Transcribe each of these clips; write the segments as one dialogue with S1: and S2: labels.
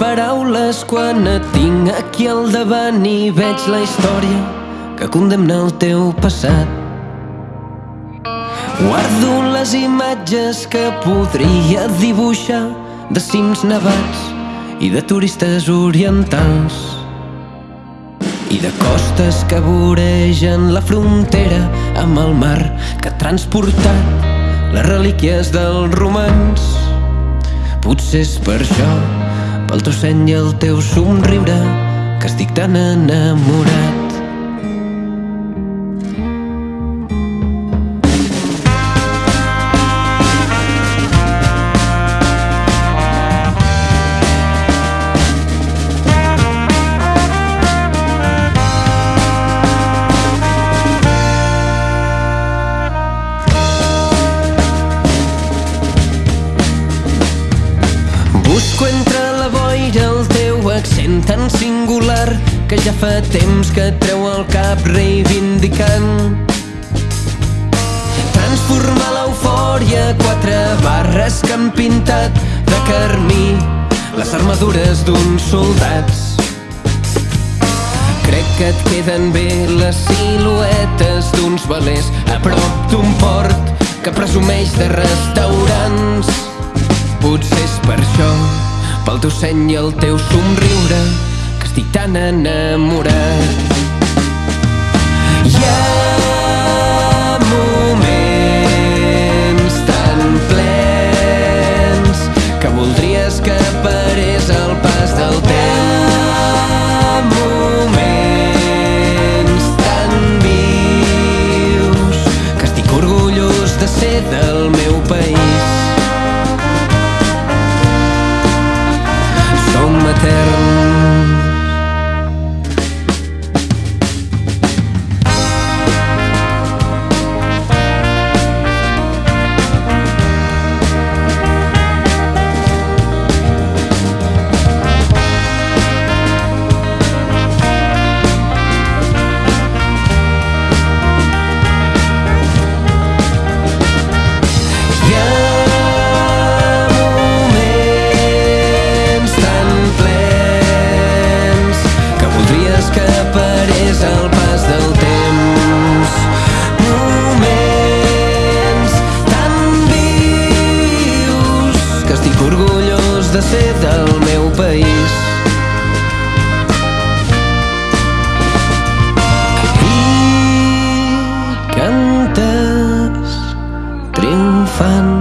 S1: paraules quan et tinc aquí al davant i veig la història que condemna el teu passat. Guardo les imatges que podria dibuixar de cims nevats i de turistes orientals i de costes que voregen la frontera amb el mar que ha transportat les relíquies dels romans. Potser és per això, pel teu seny i el teu somriure, que estic tan enamorat. Busco entre boira el teu accent tan singular que ja fa temps que et treu el cap reivindicant. Transformar l'eufòria quatre barres que han pintat de carmí les armadures d'uns soldats. Crec que et queden bé les siluetes d'uns velers a prop d'un port que presumeix de restaurants. Potser pel teu seny i el teu somriure, que estic tan enamorat. Orgullós de ser del meu país. I cantes triomfant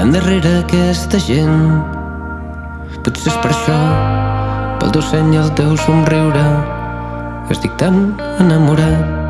S1: endarrere aquesta gent. Potser és per això, pel teu seny i el teu somriure, estic tan enamorat.